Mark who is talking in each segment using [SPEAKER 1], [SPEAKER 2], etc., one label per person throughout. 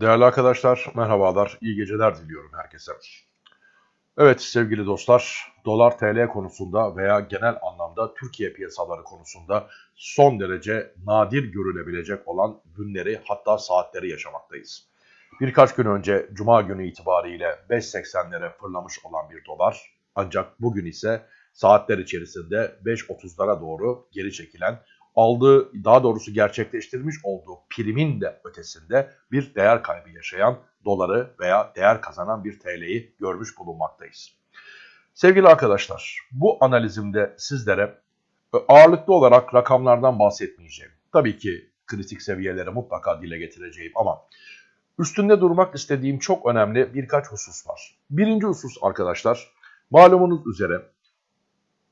[SPEAKER 1] Değerli arkadaşlar, merhabalar, iyi geceler diliyorum herkese. Evet sevgili dostlar, dolar TL konusunda veya genel anlamda Türkiye piyasaları konusunda son derece nadir görülebilecek olan günleri hatta saatleri yaşamaktayız. Birkaç gün önce Cuma günü itibariyle 5.80'lere fırlamış olan bir dolar ancak bugün ise saatler içerisinde 5.30'lara doğru geri çekilen aldığı daha doğrusu gerçekleştirmiş olduğu primin de ötesinde bir değer kaybı yaşayan doları veya değer kazanan bir TL'yi görmüş bulunmaktayız. Sevgili arkadaşlar bu analizimde sizlere ağırlıklı olarak rakamlardan bahsetmeyeceğim. Tabii ki kritik seviyeleri mutlaka dile getireceğim ama üstünde durmak istediğim çok önemli birkaç husus var. Birinci husus arkadaşlar malumunuz üzere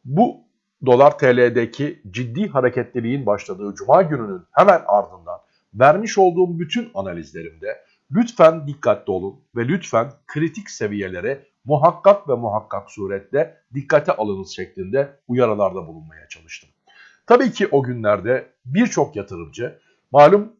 [SPEAKER 1] bu dolar TL'deki ciddi hareketliliğin başladığı cuma gününün hemen ardından vermiş olduğum bütün analizlerimde lütfen dikkatli olun ve lütfen kritik seviyelere muhakkak ve muhakkak surette dikkate alınız şeklinde uyarılarda bulunmaya çalıştım. Tabii ki o günlerde birçok yatırımcı malum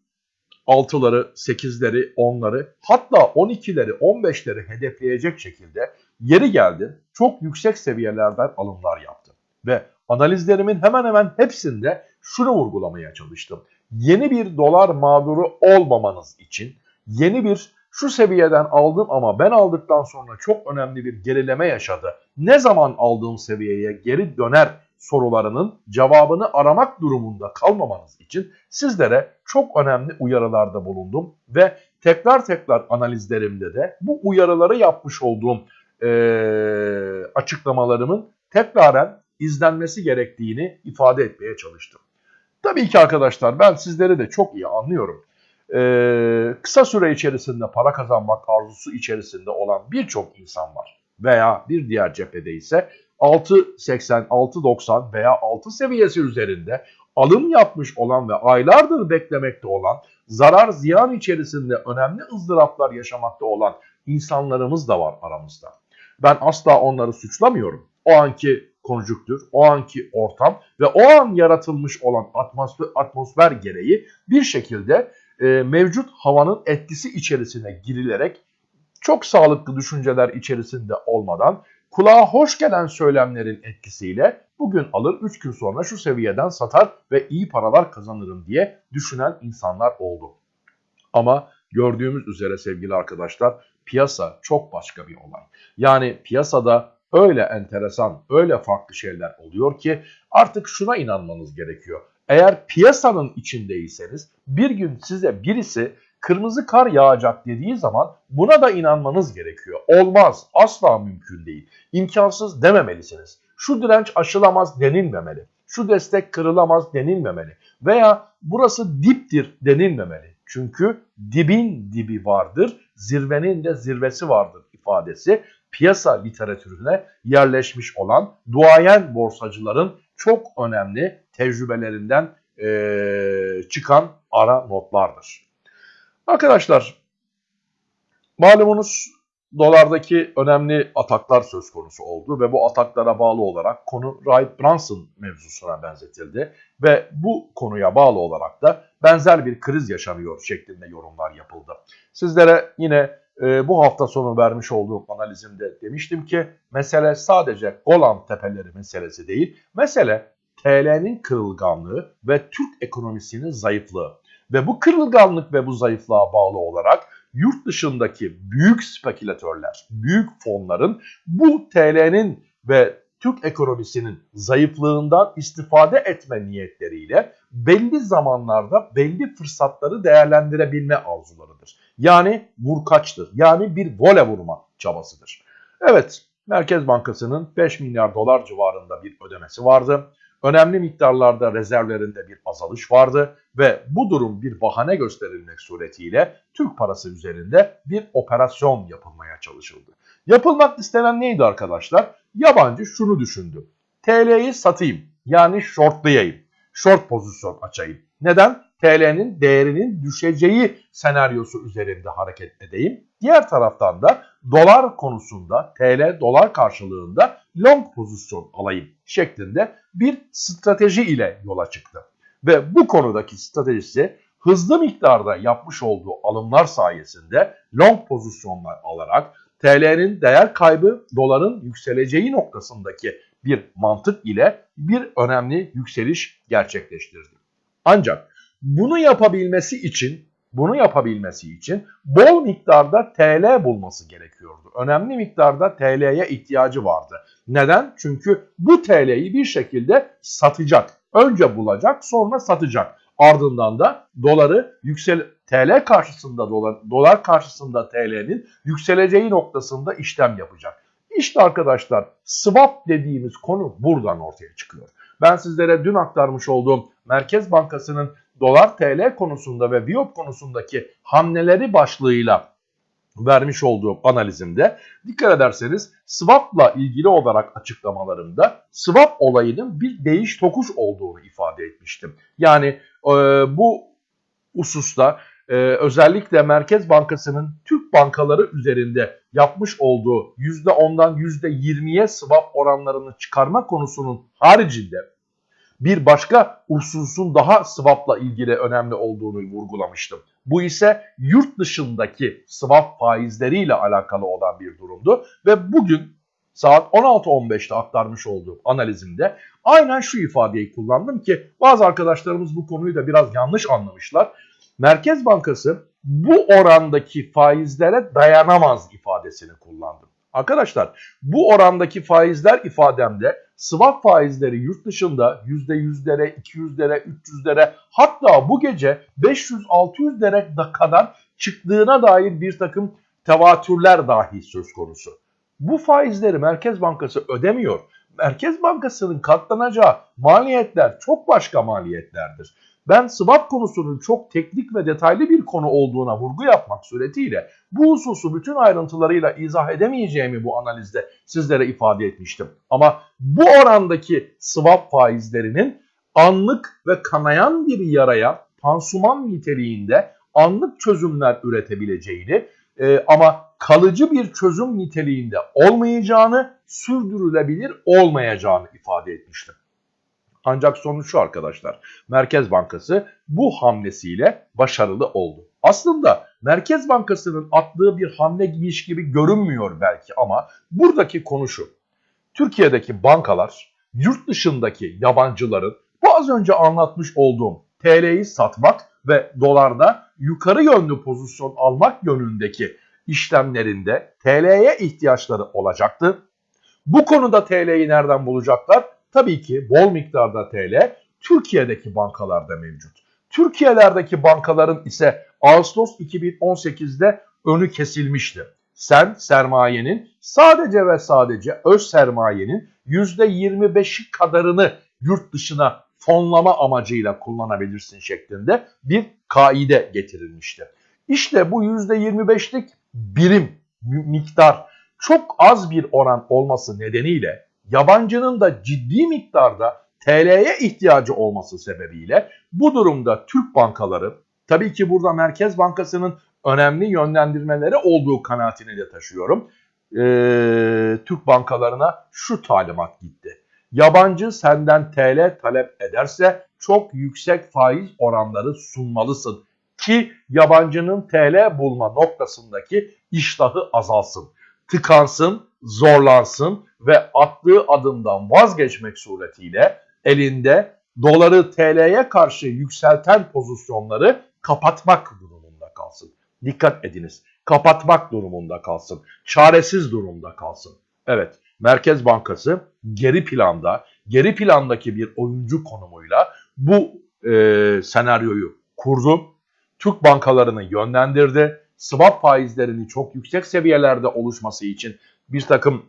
[SPEAKER 1] 6'ları, 8'leri, 10'ları hatta 12'leri, 15'leri hedefleyecek şekilde yeri geldi çok yüksek seviyelerden alımlar yaptı. Ve analizlerimin hemen hemen hepsinde şunu vurgulamaya çalıştım. Yeni bir dolar mağduru olmamanız için yeni bir şu seviyeden aldım ama ben aldıktan sonra çok önemli bir gerileme yaşadı. Ne zaman aldığım seviyeye geri döner sorularının cevabını aramak durumunda kalmamanız için sizlere çok önemli uyarılarda bulundum ve tekrar tekrar analizlerimde de bu uyarıları yapmış olduğum e, açıklamalarımın tekraren izlenmesi gerektiğini ifade etmeye çalıştım. Tabii ki arkadaşlar ben sizleri de çok iyi anlıyorum. Ee, kısa süre içerisinde para kazanmak arzusu içerisinde olan birçok insan var. Veya bir diğer cephede ise 6.80, 6.90 veya 6 seviyesi üzerinde alım yapmış olan ve aylardır beklemekte olan, zarar ziyan içerisinde önemli ızdıraplar yaşamakta olan insanlarımız da var aramızda. Ben asla onları suçlamıyorum. O anki konjüktür, o anki ortam ve o an yaratılmış olan atmosfer, atmosfer gereği bir şekilde e, mevcut havanın etkisi içerisine girilerek çok sağlıklı düşünceler içerisinde olmadan kulağa hoş gelen söylemlerin etkisiyle bugün alır 3 gün sonra şu seviyeden satar ve iyi paralar kazanırım diye düşünen insanlar oldu. Ama gördüğümüz üzere sevgili arkadaşlar piyasa çok başka bir olay. Yani piyasada öyle enteresan, öyle farklı şeyler oluyor ki artık şuna inanmanız gerekiyor. Eğer piyasanın içindeyseniz bir gün size birisi kırmızı kar yağacak dediği zaman buna da inanmanız gerekiyor. Olmaz, asla mümkün değil. İmkansız dememelisiniz. Şu direnç aşılamaz denilmemeli. Şu destek kırılamaz denilmemeli. Veya burası diptir denilmemeli. Çünkü dibin dibi vardır, zirvenin de zirvesi vardır ifadesi piyasa literatürüne yerleşmiş olan duayen borsacıların çok önemli tecrübelerinden e, çıkan ara notlardır. Arkadaşlar malumunuz dolardaki önemli ataklar söz konusu oldu ve bu ataklara bağlı olarak konu Wright Brunson mevzusuna benzetildi ve bu konuya bağlı olarak da benzer bir kriz yaşanıyor şeklinde yorumlar yapıldı. Sizlere yine e, bu hafta sonu vermiş olduğum analizimde demiştim ki mesele sadece Golan Tepeleri meselesi değil, mesele TL'nin kırılganlığı ve Türk ekonomisinin zayıflığı. Ve bu kırılganlık ve bu zayıflığa bağlı olarak yurt dışındaki büyük spekülatörler, büyük fonların bu TL'nin ve Türk ekonomisinin zayıflığından istifade etme niyetleriyle belli zamanlarda belli fırsatları değerlendirebilme arzularıdır. Yani vurkaçtır. Yani bir vole vurma çabasıdır. Evet, Merkez Bankası'nın 5 milyar dolar civarında bir ödemesi vardı. Önemli miktarlarda rezervlerinde bir azalış vardı ve bu durum bir bahane gösterilmek suretiyle Türk parası üzerinde bir operasyon yapılmaya çalışıldı. Yapılmak istenen neydi arkadaşlar? Yabancı şunu düşündü. TL'yi satayım yani shortlayayım. Short pozisyon açayım. Neden? TL'nin değerinin düşeceği senaryosu üzerinde hareket edeyim. Diğer taraftan da dolar konusunda TL dolar karşılığında long pozisyon alayım şeklinde bir strateji ile yola çıktı. Ve bu konudaki stratejisi hızlı miktarda yapmış olduğu alımlar sayesinde long pozisyonlar alarak TL'nin değer kaybı doların yükseleceği noktasındaki bir mantık ile bir önemli yükseliş gerçekleştirdi. Ancak bunu yapabilmesi için bunu yapabilmesi için bol miktarda TL bulması gerekiyordu. Önemli miktarda TL'ye ihtiyacı vardı. Neden? Çünkü bu TL'yi bir şekilde satacak. Önce bulacak sonra satacak. Ardından da doları yüksel TL karşısında dolar, dolar karşısında TL'nin yükseleceği noktasında işlem yapacak. İşte arkadaşlar swap dediğimiz konu buradan ortaya çıkıyor. Ben sizlere dün aktarmış olduğum Merkez Bankası'nın dolar TL konusunda ve Biop konusundaki hamleleri başlığıyla vermiş olduğum analizimde dikkat ederseniz swap'la ilgili olarak açıklamalarımda swap olayının bir değiş tokuş olduğunu ifade etmiştim. Yani e, bu hususta e, özellikle Merkez Bankası'nın Türk bankaları üzerinde yapmış olduğu %10'dan %20'ye swap oranlarını çıkarma konusunun haricinde bir başka hususun daha swap'la ilgili önemli olduğunu vurgulamıştım. Bu ise yurt dışındaki swap faizleriyle alakalı olan bir durumdu ve bugün saat 16.15'te aktarmış olduğum analizimde aynen şu ifadeyi kullandım ki bazı arkadaşlarımız bu konuyu da biraz yanlış anlamışlar. Merkez Bankası bu orandaki faizlere dayanamaz ifadesini kullandım. Arkadaşlar bu orandaki faizler ifademde swap faizleri yurt dışında %100'lere, 200'lere, 300'lere hatta bu gece 500-600'lere kadar çıktığına dair bir takım tevatürler dahi söz konusu. Bu faizleri Merkez Bankası ödemiyor. Merkez Bankası'nın katlanacağı maliyetler çok başka maliyetlerdir. Ben swap konusunun çok teknik ve detaylı bir konu olduğuna vurgu yapmak suretiyle bu hususu bütün ayrıntılarıyla izah edemeyeceğimi bu analizde sizlere ifade etmiştim. Ama bu orandaki swap faizlerinin anlık ve kanayan bir yaraya pansuman niteliğinde anlık çözümler üretebileceğini e, ama kalıcı bir çözüm niteliğinde olmayacağını, sürdürülebilir olmayacağını ifade etmiştim. Ancak sonuç şu arkadaşlar. Merkez Bankası bu hamlesiyle başarılı oldu. Aslında Merkez Bankası'nın attığı bir hamle gibiymiş gibi görünmüyor belki ama buradaki konu şu. Türkiye'deki bankalar yurt dışındaki yabancıların bu az önce anlatmış olduğum TL'yi satmak ve dolarda yukarı yönlü pozisyon almak yönündeki işlemlerinde TL'ye ihtiyaçları olacaktı. Bu konuda TL'yi nereden bulacaklar? Tabii ki bol miktarda TL Türkiye'deki bankalarda mevcut. Türkiye'lerdeki bankaların ise Ağustos 2018'de önü kesilmişti. Sen sermayenin sadece ve sadece öz sermayenin %25'i kadarını yurt dışına fonlama amacıyla kullanabilirsin şeklinde bir kaide getirilmişti. İşte bu %25'lik birim miktar çok az bir oran olması nedeniyle yabancının da ciddi miktarda TL'ye ihtiyacı olması sebebiyle bu durumda Türk bankaları tabii ki burada Merkez Bankası'nın önemli yönlendirmeleri olduğu kanaatini de taşıyorum. Ee, Türk bankalarına şu talimat gitti. Yabancı senden TL talep ederse çok yüksek faiz oranları sunmalısın ki yabancının TL bulma noktasındaki iştahı azalsın, tıkansın, zorlansın ve attığı adımdan vazgeçmek suretiyle elinde doları TL'ye karşı yükselten pozisyonları kapatmak durumunda kalsın. Dikkat ediniz. Kapatmak durumunda kalsın. Çaresiz durumda kalsın. Evet, Merkez Bankası geri planda, geri plandaki bir oyuncu konumuyla bu e, senaryoyu kurdu. Türk bankalarını yönlendirdi. Swap faizlerinin çok yüksek seviyelerde oluşması için bir takım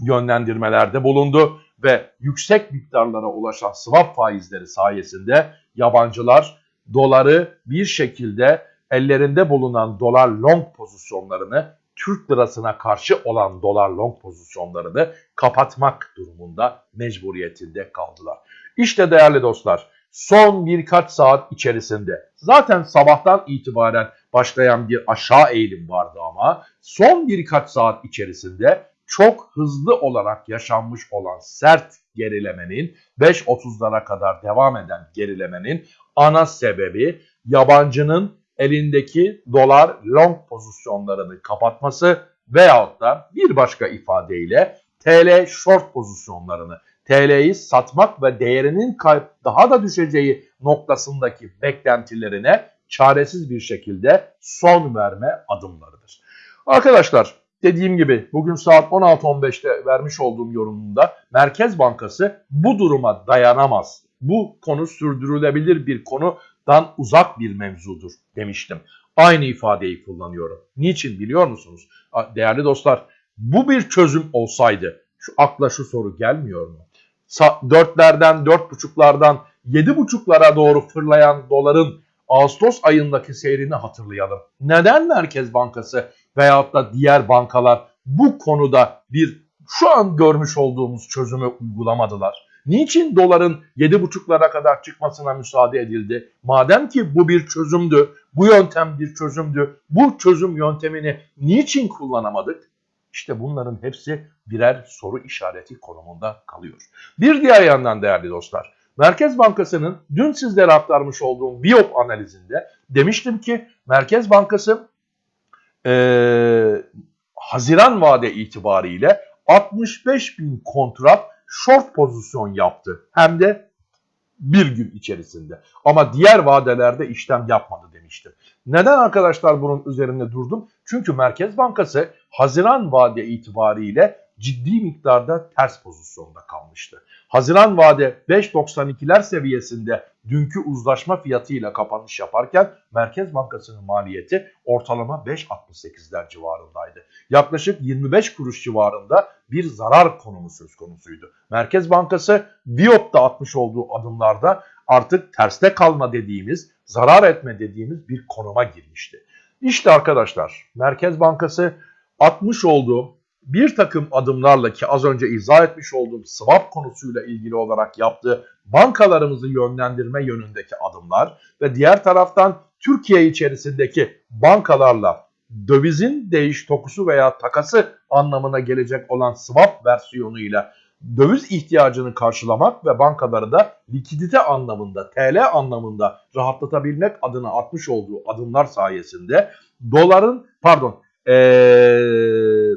[SPEAKER 1] yönlendirmelerde bulundu ve yüksek miktarlara ulaşan swap faizleri sayesinde yabancılar doları bir şekilde ellerinde bulunan dolar long pozisyonlarını Türk lirasına karşı olan dolar long pozisyonlarını kapatmak durumunda mecburiyetinde kaldılar. İşte değerli dostlar son birkaç saat içerisinde zaten sabahtan itibaren başlayan bir aşağı eğilim vardı ama son birkaç saat içerisinde çok hızlı olarak yaşanmış olan sert gerilemenin 5.30'lara kadar devam eden gerilemenin ana sebebi yabancının elindeki dolar long pozisyonlarını kapatması veyahut da bir başka ifadeyle TL short pozisyonlarını, TL'yi satmak ve değerinin daha da düşeceği noktasındaki beklentilerine çaresiz bir şekilde son verme adımlarıdır. Arkadaşlar dediğim gibi bugün saat 16.15'te vermiş olduğum yorumumda Merkez Bankası bu duruma dayanamaz. Bu konu sürdürülebilir bir konudan uzak bir mevzudur demiştim. Aynı ifadeyi kullanıyorum. Niçin biliyor musunuz? Değerli dostlar bu bir çözüm olsaydı şu akla şu soru gelmiyor mu? Dörtlerden, dört buçuklardan, yedi buçuklara doğru fırlayan doların Ağustos ayındaki seyrini hatırlayalım. Neden Merkez Bankası veyahut da diğer bankalar bu konuda bir şu an görmüş olduğumuz çözümü uygulamadılar? Niçin doların 7,5'lara kadar çıkmasına müsaade edildi? Madem ki bu bir çözümdü, bu yöntem bir çözümdü, bu çözüm yöntemini niçin kullanamadık? İşte bunların hepsi birer soru işareti konumunda kalıyor. Bir diğer yandan değerli dostlar, Merkez Bankası'nın dün sizlere aktarmış olduğum Biop analizinde demiştim ki Merkez Bankası e, Haziran vade itibariyle 65 bin kontrat short pozisyon yaptı. Hem de bir gün içerisinde. Ama diğer vadelerde işlem yapmadı demiştim. Neden arkadaşlar bunun üzerinde durdum? Çünkü Merkez Bankası Haziran vade itibariyle ciddi miktarda ters pozisyonda kalmıştı. Haziran vade 5.92'ler seviyesinde dünkü uzlaşma fiyatıyla kapanış yaparken Merkez Bankası'nın maliyeti ortalama 5.68'ler civarındaydı. Yaklaşık 25 kuruş civarında bir zarar konumu söz konusuydu. Merkez Bankası Viyop'ta atmış olduğu adımlarda artık terste kalma dediğimiz, zarar etme dediğimiz bir konuma girmişti. İşte arkadaşlar Merkez Bankası atmış olduğu bir takım adımlarla ki az önce izah etmiş olduğum swap konusuyla ilgili olarak yaptığı bankalarımızı yönlendirme yönündeki adımlar ve diğer taraftan Türkiye içerisindeki bankalarla dövizin değiş tokusu veya takası anlamına gelecek olan swap versiyonuyla döviz ihtiyacını karşılamak ve bankaları da likidite anlamında, TL anlamında rahatlatabilmek adına atmış olduğu adımlar sayesinde doların pardon e,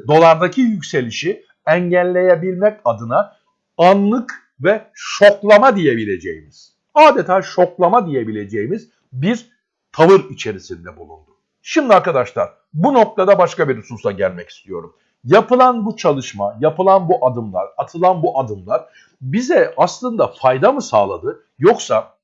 [SPEAKER 1] dolardaki yükselişi engelleyebilmek adına anlık ve şoklama diyebileceğimiz, adeta şoklama diyebileceğimiz bir tavır içerisinde bulundu. Şimdi arkadaşlar bu noktada başka bir hususa gelmek istiyorum. Yapılan bu çalışma, yapılan bu adımlar, atılan bu adımlar bize aslında fayda mı sağladı yoksa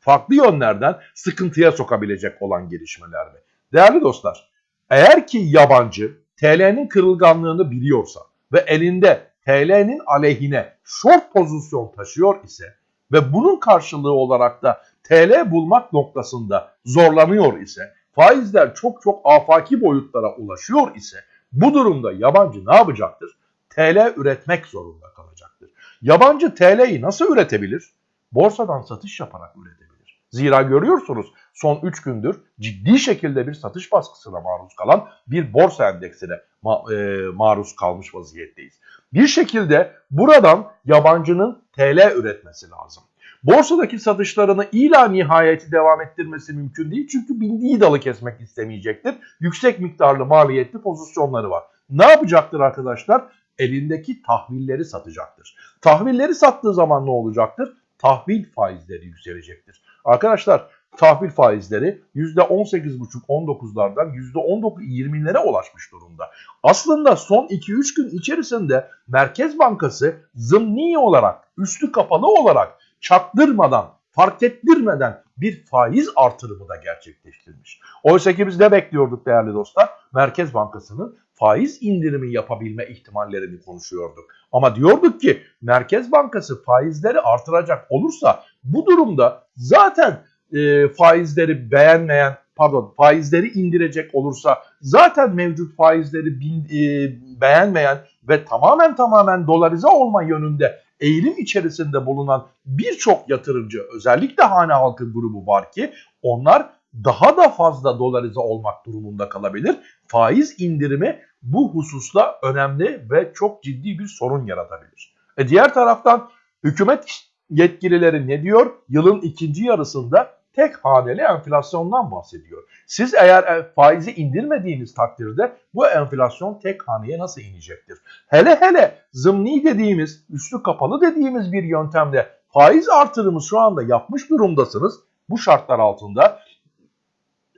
[SPEAKER 1] farklı yönlerden sıkıntıya sokabilecek olan gelişmeler mi? Değerli dostlar, eğer ki yabancı TL'nin kırılganlığını biliyorsa ve elinde TL'nin aleyhine short pozisyon taşıyor ise ve bunun karşılığı olarak da TL bulmak noktasında zorlanıyor ise faizler çok çok afaki boyutlara ulaşıyor ise bu durumda yabancı ne yapacaktır? TL üretmek zorunda kalacaktır. Yabancı TL'yi nasıl üretebilir? Borsadan satış yaparak üretebilir. Zira görüyorsunuz son 3 gündür ciddi şekilde bir satış baskısına maruz kalan bir borsa endeksine ma e, maruz kalmış vaziyetteyiz. Bir şekilde buradan yabancının TL üretmesi lazım. Borsadaki satışlarını ila nihayeti devam ettirmesi mümkün değil. Çünkü bindiği dalı kesmek istemeyecektir. Yüksek miktarlı maliyetli pozisyonları var. Ne yapacaktır arkadaşlar? Elindeki tahvilleri satacaktır. Tahvilleri sattığı zaman ne olacaktır? Tahvil faizleri yükselecektir. Arkadaşlar tahvil faizleri %18,5-19'lardan %19-20'lere ulaşmış durumda. Aslında son 2-3 gün içerisinde Merkez Bankası zımni olarak, üstü kapalı olarak çaktırmadan, fark ettirmeden bir faiz artırımı da gerçekleştirmiş. Oysa ki biz ne bekliyorduk değerli dostlar? Merkez Bankası'nın faiz indirimi yapabilme ihtimallerini konuşuyorduk. Ama diyorduk ki Merkez Bankası faizleri artıracak olursa bu durumda zaten e, faizleri beğenmeyen pardon faizleri indirecek olursa zaten mevcut faizleri bin, e, beğenmeyen ve tamamen tamamen dolarize olma yönünde eğilim içerisinde bulunan birçok yatırımcı özellikle hane halkı grubu var ki onlar daha da fazla dolarize olmak durumunda kalabilir. Faiz indirimi bu hususta önemli ve çok ciddi bir sorun yaratabilir. E diğer taraftan hükümet yetkilileri ne diyor? Yılın ikinci yarısında tek haneli enflasyondan bahsediyor. Siz eğer e, faizi indirmediğiniz takdirde bu enflasyon tek haneye nasıl inecektir? Hele hele zımni dediğimiz, üstü kapalı dediğimiz bir yöntemle faiz artırımı şu anda yapmış durumdasınız. Bu şartlar altında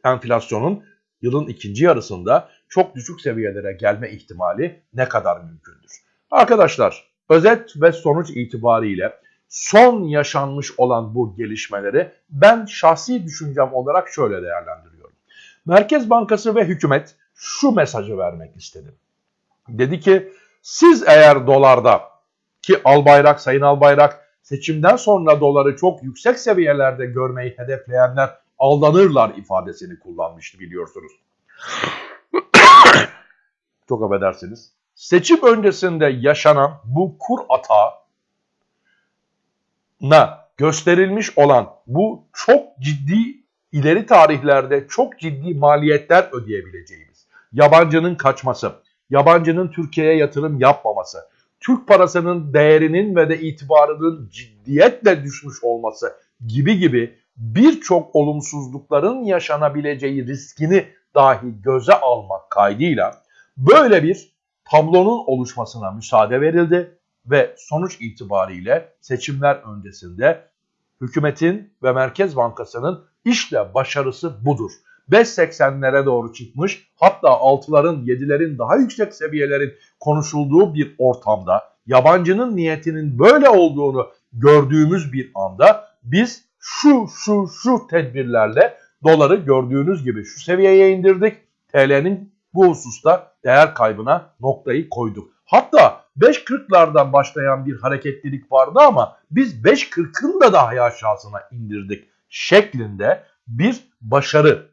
[SPEAKER 1] enflasyonun yılın ikinci yarısında çok düşük seviyelere gelme ihtimali ne kadar mümkündür? Arkadaşlar özet ve sonuç itibariyle son yaşanmış olan bu gelişmeleri ben şahsi düşüncem olarak şöyle değerlendiriyorum. Merkez Bankası ve hükümet şu mesajı vermek istedi. Dedi ki siz eğer dolarda ki Albayrak, Sayın Albayrak seçimden sonra doları çok yüksek seviyelerde görmeyi hedefleyenler aldanırlar ifadesini kullanmıştı biliyorsunuz. çok affedersiniz. Seçim öncesinde yaşanan bu kur atağına gösterilmiş olan bu çok ciddi ileri tarihlerde çok ciddi maliyetler ödeyebileceğimiz, yabancının kaçması, yabancının Türkiye'ye yatırım yapmaması, Türk parasının değerinin ve de itibarının ciddiyetle düşmüş olması gibi gibi birçok olumsuzlukların yaşanabileceği riskini dahi göze almak kaydıyla böyle bir tablonun oluşmasına müsaade verildi ve sonuç itibariyle seçimler öncesinde hükümetin ve Merkez Bankası'nın işle başarısı budur. 5.80'lere doğru çıkmış hatta 6'ların 7'lerin daha yüksek seviyelerin konuşulduğu bir ortamda yabancının niyetinin böyle olduğunu gördüğümüz bir anda biz şu şu şu tedbirlerle doları gördüğünüz gibi şu seviyeye indirdik. TL'nin bu hususta değer kaybına noktayı koyduk. Hatta 5.40'lardan başlayan bir hareketlilik vardı ama biz 5.40'ın da daha aşağısına indirdik şeklinde bir başarı,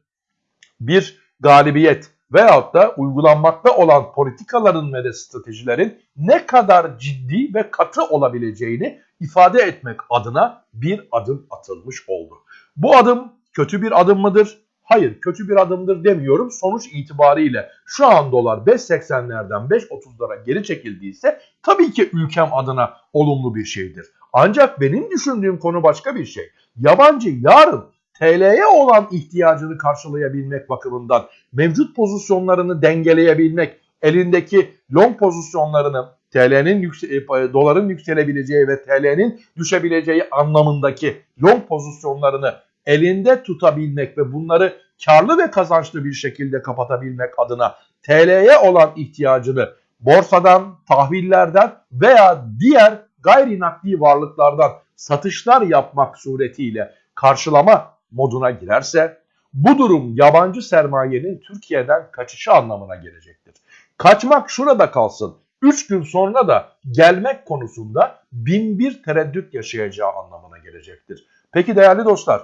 [SPEAKER 1] bir galibiyet veyahut da uygulanmakta olan politikaların ve de stratejilerin ne kadar ciddi ve katı olabileceğini ifade etmek adına bir adım atılmış oldu. Bu adım kötü bir adım mıdır? Hayır kötü bir adımdır demiyorum. Sonuç itibariyle şu an dolar 5.80'lerden 5.30'lara geri çekildiyse tabii ki ülkem adına olumlu bir şeydir. Ancak benim düşündüğüm konu başka bir şey. Yabancı yarın TL'ye olan ihtiyacını karşılayabilmek bakımından mevcut pozisyonlarını dengeleyebilmek, elindeki long pozisyonlarını TL'nin e, doların yükselebileceği ve TL'nin düşebileceği anlamındaki long pozisyonlarını elinde tutabilmek ve bunları karlı ve kazançlı bir şekilde kapatabilmek adına TL'ye olan ihtiyacını borsadan, tahvillerden veya diğer gayri nakli varlıklardan satışlar yapmak suretiyle karşılama moduna girerse bu durum yabancı sermayenin Türkiye'den kaçışı anlamına gelecektir. Kaçmak şurada kalsın. 3 gün sonra da gelmek konusunda bin bir tereddüt yaşayacağı anlamına gelecektir. Peki değerli dostlar,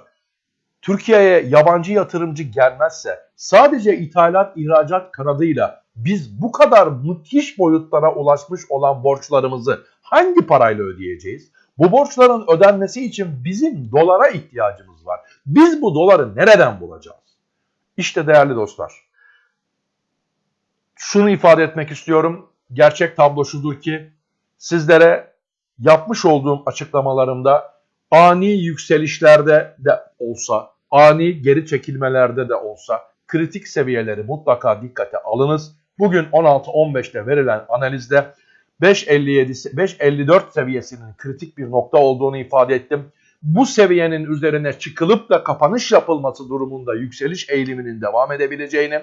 [SPEAKER 1] Türkiye'ye yabancı yatırımcı gelmezse sadece ithalat ihracat kanadıyla biz bu kadar müthiş boyutlara ulaşmış olan borçlarımızı hangi parayla ödeyeceğiz? Bu borçların ödenmesi için bizim dolara ihtiyacımız var. Biz bu doları nereden bulacağız? İşte değerli dostlar. Şunu ifade etmek istiyorum. Gerçek tablo şudur ki sizlere yapmış olduğum açıklamalarımda ani yükselişlerde de olsa, ani geri çekilmelerde de olsa kritik seviyeleri mutlaka dikkate alınız. Bugün 16-15'te verilen analizde 5.57 5.54 seviyesinin kritik bir nokta olduğunu ifade ettim. Bu seviyenin üzerine çıkılıp da kapanış yapılması durumunda yükseliş eğiliminin devam edebileceğini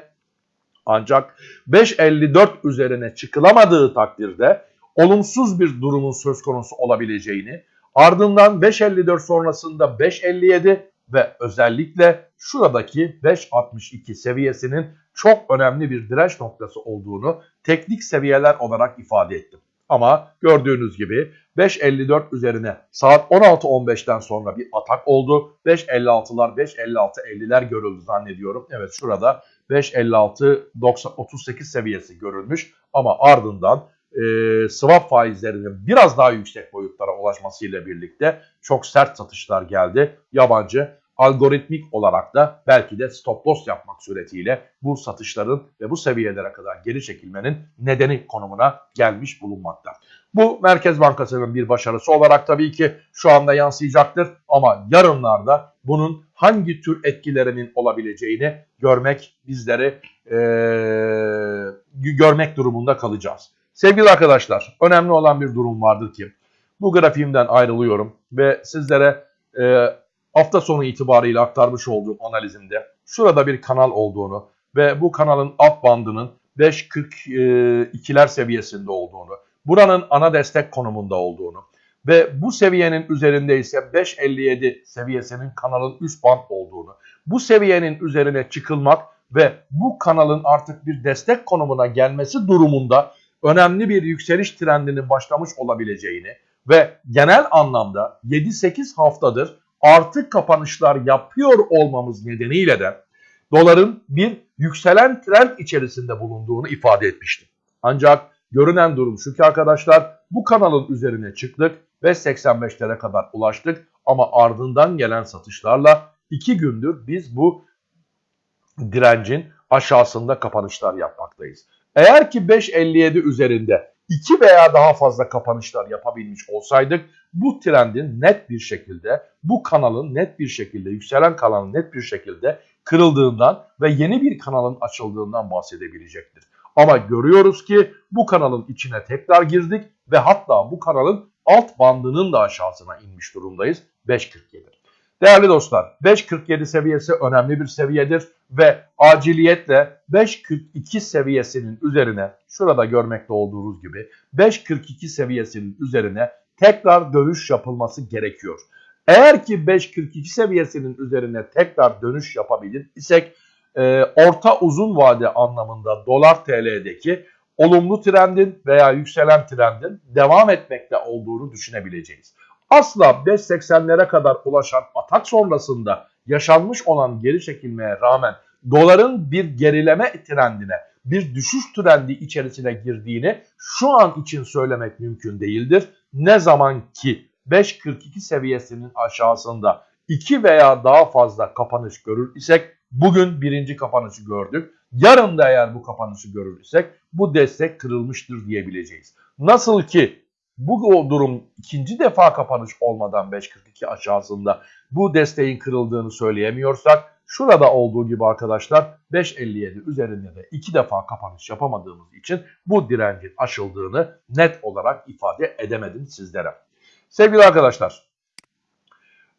[SPEAKER 1] ancak 5.54 üzerine çıkılamadığı takdirde olumsuz bir durumun söz konusu olabileceğini ardından 5.54 sonrasında 5.57 ve özellikle şuradaki 5.62 seviyesinin çok önemli bir direnç noktası olduğunu teknik seviyeler olarak ifade ettim. Ama gördüğünüz gibi 5.54 üzerine saat 16.15'ten sonra bir atak oldu. 5.56'lar 5.56-50'ler görüldü zannediyorum. Evet şurada 5.56-38 seviyesi görülmüş ama ardından e, swap faizlerinin biraz daha yüksek boyutlara ulaşmasıyla birlikte çok sert satışlar geldi. Yabancı algoritmik olarak da belki de stop loss yapmak suretiyle bu satışların ve bu seviyelere kadar geri çekilmenin nedeni konumuna gelmiş bulunmakta. Bu Merkez Bankası'nın bir başarısı olarak tabii ki şu anda yansıyacaktır ama yarınlarda bunun hangi tür etkilerinin olabileceğini görmek bizleri ee, görmek durumunda kalacağız. Sevgili arkadaşlar önemli olan bir durum vardır ki bu grafiğimden ayrılıyorum ve sizlere e, hafta sonu itibariyle aktarmış olduğum analizimde şurada bir kanal olduğunu ve bu kanalın alt bandının 5.42'ler seviyesinde olduğunu, buranın ana destek konumunda olduğunu ve bu seviyenin üzerinde ise 5.57 seviyesinin kanalın üst band olduğunu, bu seviyenin üzerine çıkılmak ve bu kanalın artık bir destek konumuna gelmesi durumunda önemli bir yükseliş trendinin başlamış olabileceğini ve genel anlamda 7-8 haftadır artık kapanışlar yapıyor olmamız nedeniyle de doların bir yükselen trend içerisinde bulunduğunu ifade etmiştim. Ancak görünen durum şu ki arkadaşlar bu kanalın üzerine çıktık ve 85'lere kadar ulaştık ama ardından gelen satışlarla 2 gündür biz bu direncin aşağısında kapanışlar yapmaktayız. Eğer ki 5.57 üzerinde 2 veya daha fazla kapanışlar yapabilmiş olsaydık bu trendin net bir şekilde bu kanalın net bir şekilde yükselen kanalın net bir şekilde kırıldığından ve yeni bir kanalın açıldığından bahsedebilecektir. Ama görüyoruz ki bu kanalın içine tekrar girdik ve hatta bu kanalın alt bandının da aşağısına inmiş durumdayız 5.47. Değerli dostlar 5.47 seviyesi önemli bir seviyedir ve aciliyetle 5.42 seviyesinin üzerine şurada görmekte olduğunuz gibi 5.42 seviyesinin üzerine tekrar dönüş yapılması gerekiyor. Eğer ki 5.42 seviyesinin üzerine tekrar dönüş yapabilir isek e, orta uzun vade anlamında dolar TL'deki olumlu trendin veya yükselen trendin devam etmekte olduğunu düşünebileceğiz. Asla 5.80'lere kadar ulaşan atak sonrasında yaşanmış olan geri çekilmeye rağmen doların bir gerileme trendine, bir düşüş trendi içerisine girdiğini şu an için söylemek mümkün değildir. Ne zaman ki 5.42 seviyesinin aşağısında 2 veya daha fazla kapanış görür isek bugün birinci kapanışı gördük. Yarın da eğer bu kapanışı görür isek bu destek kırılmıştır diyebileceğiz. Nasıl ki bu durum ikinci defa kapanış olmadan 5.42 aşağısında bu desteğin kırıldığını söyleyemiyorsak şurada olduğu gibi arkadaşlar 5.57 üzerinde de iki defa kapanış yapamadığımız için bu direncin aşıldığını net olarak ifade edemedim sizlere. Sevgili arkadaşlar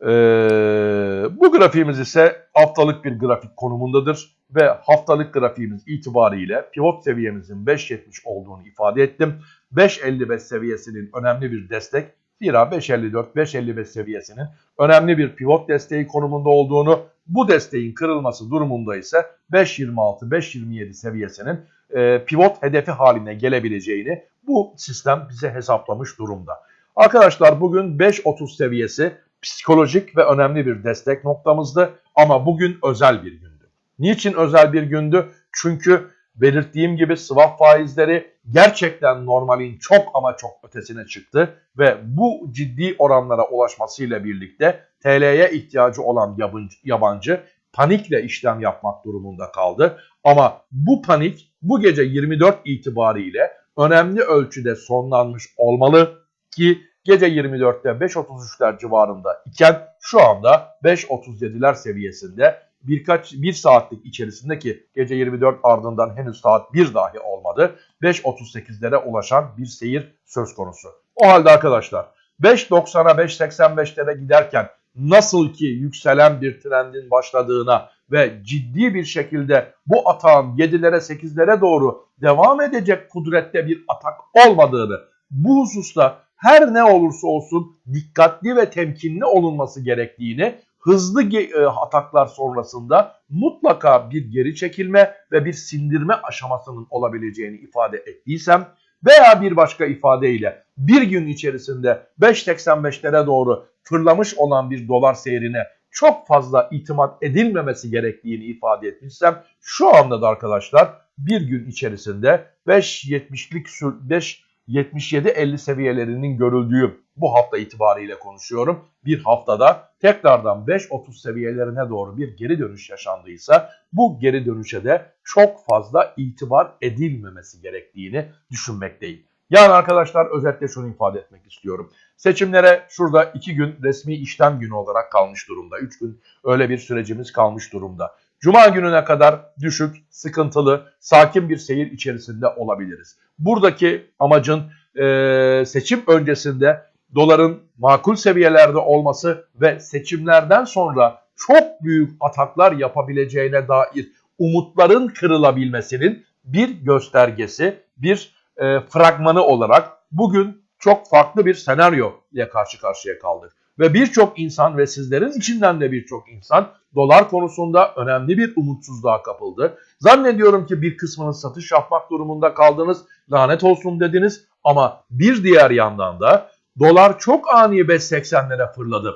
[SPEAKER 1] ee, bu grafiğimiz ise haftalık bir grafik konumundadır ve haftalık grafiğimiz itibariyle pivot seviyemizin 5.70 olduğunu ifade ettim. 5.55 seviyesinin önemli bir destek. Zira 5.54-5.55 seviyesinin önemli bir pivot desteği konumunda olduğunu, bu desteğin kırılması durumunda ise 5.26-5.27 seviyesinin e, pivot hedefi haline gelebileceğini bu sistem bize hesaplamış durumda. Arkadaşlar bugün 5.30 seviyesi psikolojik ve önemli bir destek noktamızdı ama bugün özel bir gündü. Niçin özel bir gündü? Çünkü belirttiğim gibi swap faizleri gerçekten normalin çok ama çok ötesine çıktı ve bu ciddi oranlara ulaşmasıyla birlikte TL'ye ihtiyacı olan yabancı, yabancı panikle işlem yapmak durumunda kaldı. Ama bu panik bu gece 24 itibariyle önemli ölçüde sonlanmış olmalı ki gece 24'te 5.33'ler civarında iken şu anda 5.37'ler seviyesinde birkaç bir saatlik içerisinde ki gece 24 ardından henüz saat 1 dahi olmadı 5.38'lere ulaşan bir seyir söz konusu. O halde arkadaşlar 5.90'a 5.85'lere giderken nasıl ki yükselen bir trendin başladığına ve ciddi bir şekilde bu atağın 7'lere 8'lere doğru devam edecek kudrette bir atak olmadığını bu hususta her ne olursa olsun dikkatli ve temkinli olunması gerektiğini hızlı e, ataklar sonrasında mutlaka bir geri çekilme ve bir sindirme aşamasının olabileceğini ifade ettiysem veya bir başka ifadeyle bir gün içerisinde 5.85'lere doğru fırlamış olan bir dolar seyrine çok fazla itimat edilmemesi gerektiğini ifade etmişsem şu anda da arkadaşlar bir gün içerisinde 5.70'lik 5 77.50 seviyelerinin görüldüğü bu hafta itibariyle konuşuyorum. Bir haftada tekrardan 5.30 seviyelerine doğru bir geri dönüş yaşandıysa bu geri dönüşe de çok fazla itibar edilmemesi gerektiğini düşünmekteyim. Yani arkadaşlar özetle şunu ifade etmek istiyorum. Seçimlere şurada iki gün resmi işlem günü olarak kalmış durumda. Üç gün öyle bir sürecimiz kalmış durumda. Cuma gününe kadar düşük, sıkıntılı, sakin bir seyir içerisinde olabiliriz. Buradaki amacın e, seçim öncesinde doların makul seviyelerde olması ve seçimlerden sonra çok büyük ataklar yapabileceğine dair umutların kırılabilmesinin bir göstergesi, bir e, fragmanı olarak bugün çok farklı bir senaryo ile karşı karşıya kaldık. Ve birçok insan ve sizlerin içinden de birçok insan dolar konusunda önemli bir umutsuzluğa kapıldı. Zannediyorum ki bir kısmınız satış yapmak durumunda kaldınız, lanet olsun dediniz ama bir diğer yandan da dolar çok ani 5.80'lere fırladı.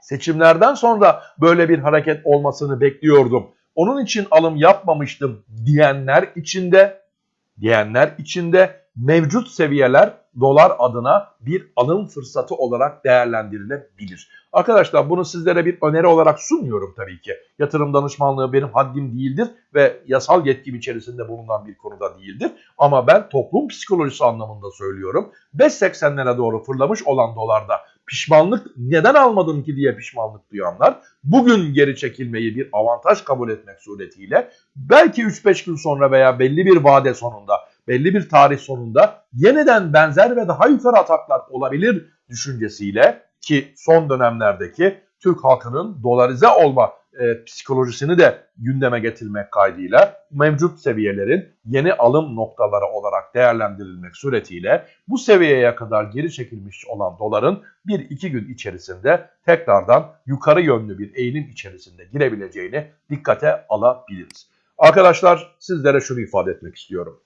[SPEAKER 1] Seçimlerden sonra böyle bir hareket olmasını bekliyordum. Onun için alım yapmamıştım diyenler içinde diyenler içinde mevcut seviyeler dolar adına bir alım fırsatı olarak değerlendirilebilir. Arkadaşlar bunu sizlere bir öneri olarak sunmuyorum tabii ki. Yatırım danışmanlığı benim haddim değildir ve yasal yetkim içerisinde bulunan bir konuda değildir. Ama ben toplum psikolojisi anlamında söylüyorum. 5.80'lere doğru fırlamış olan dolarda pişmanlık neden almadım ki diye pişmanlık duyanlar bugün geri çekilmeyi bir avantaj kabul etmek suretiyle belki 3-5 gün sonra veya belli bir vade sonunda belli bir tarih sonunda yeniden benzer ve daha yukarı ataklar olabilir düşüncesiyle ki son dönemlerdeki Türk halkının dolarize olma e, psikolojisini de gündeme getirmek kaydıyla mevcut seviyelerin yeni alım noktaları olarak değerlendirilmek suretiyle bu seviyeye kadar geri çekilmiş olan doların 1-2 gün içerisinde tekrardan yukarı yönlü bir eğilim içerisinde girebileceğini dikkate alabiliriz. Arkadaşlar sizlere şunu ifade etmek istiyorum.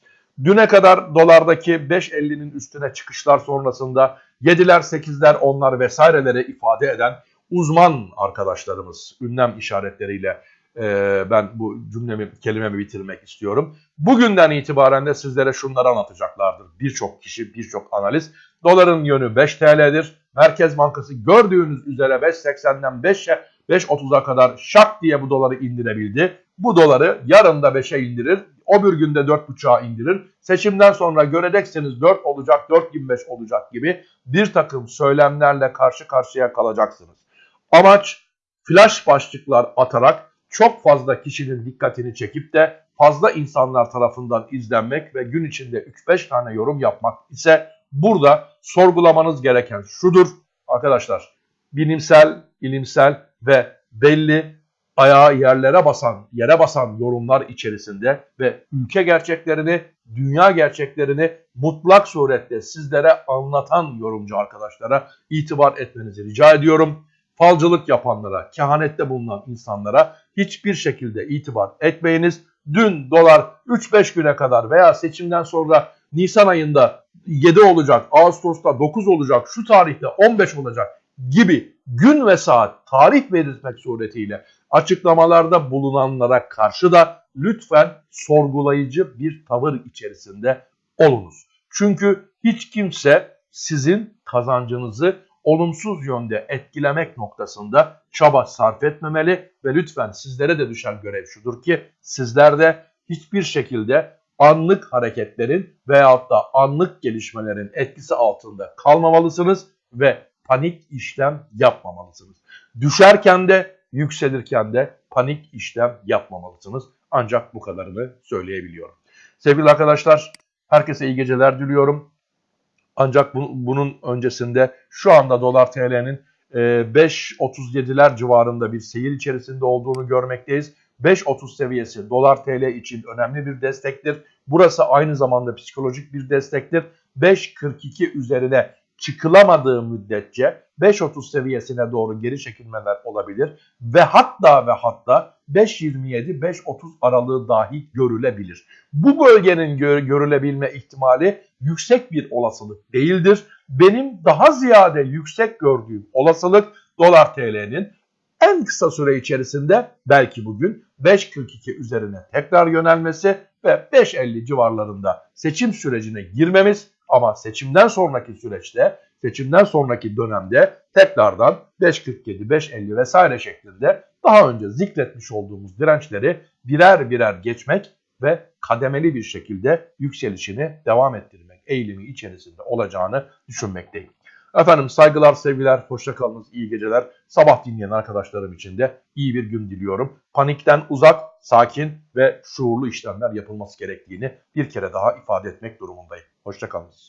[SPEAKER 1] Düne kadar dolardaki 5.50'nin üstüne çıkışlar sonrasında 7'ler, 8'ler, 10'lar vesaireleri ifade eden uzman arkadaşlarımız ünlem işaretleriyle e, ben bu cümlemi, kelimemi bitirmek istiyorum. Bugünden itibaren de sizlere şunları anlatacaklardır. Birçok kişi, birçok analiz. Doların yönü 5 TL'dir. Merkez Bankası gördüğünüz üzere 5.80'den 5'e 5.30'a kadar şak diye bu doları indirebildi. Bu doları yarın da 5'e indirir. O bir günde 4.5'a indirir. Seçimden sonra göreceksiniz 4 olacak, 4.25 olacak gibi bir takım söylemlerle karşı karşıya kalacaksınız. Amaç flash başlıklar atarak çok fazla kişinin dikkatini çekip de fazla insanlar tarafından izlenmek ve gün içinde 3-5 tane yorum yapmak ise burada sorgulamanız gereken şudur. Arkadaşlar bilimsel, ilimsel ve belli ayağı yerlere basan, yere basan yorumlar içerisinde ve ülke gerçeklerini, dünya gerçeklerini mutlak surette sizlere anlatan yorumcu arkadaşlara itibar etmenizi rica ediyorum. Falcılık yapanlara, kehanette bulunan insanlara hiçbir şekilde itibar etmeyiniz. Dün dolar 3-5 güne kadar veya seçimden sonra Nisan ayında 7 olacak, Ağustos'ta 9 olacak, şu tarihte 15 olacak gibi gün ve saat tarih belirtmek suretiyle açıklamalarda bulunanlara karşı da lütfen sorgulayıcı bir tavır içerisinde olunuz. Çünkü hiç kimse sizin kazancınızı olumsuz yönde etkilemek noktasında çaba sarf etmemeli ve lütfen sizlere de düşen görev şudur ki sizler de hiçbir şekilde anlık hareketlerin veyahut da anlık gelişmelerin etkisi altında kalmamalısınız ve panik işlem yapmamalısınız. Düşerken de yükselirken de panik işlem yapmamalısınız. Ancak bu kadarını söyleyebiliyorum. Sevgili arkadaşlar herkese iyi geceler diliyorum. Ancak bu, bunun öncesinde şu anda dolar TL'nin e, 5.37'ler civarında bir seyir içerisinde olduğunu görmekteyiz. 5.30 seviyesi dolar TL için önemli bir destektir. Burası aynı zamanda psikolojik bir destektir. 5.42 üzerine çıkılamadığı müddetçe 5.30 seviyesine doğru geri çekilmeler olabilir ve hatta ve hatta 5.27-5.30 aralığı dahi görülebilir. Bu bölgenin gör görülebilme ihtimali yüksek bir olasılık değildir. Benim daha ziyade yüksek gördüğüm olasılık dolar TL'nin en kısa süre içerisinde belki bugün 5.42 üzerine tekrar yönelmesi ve 5.50 civarlarında seçim sürecine girmemiz Ama seçimden sonraki süreçte, seçimden sonraki dönemde tekrardan 5.47, 5.50 vesaire şeklinde daha önce zikretmiş olduğumuz dirençleri birer birer geçmek ve kademeli bir şekilde yükselişini devam ettirmek eğilimi içerisinde olacağını düşünmekteyim. Efendim saygılar, sevgiler, hoşça kalınız, iyi geceler. Sabah dinleyen arkadaşlarım için de iyi bir gün diliyorum. Panikten uzak, sakin ve şuurlu işlemler yapılması gerektiğini bir kere daha ifade etmek durumundayım. Hoşça kalınız.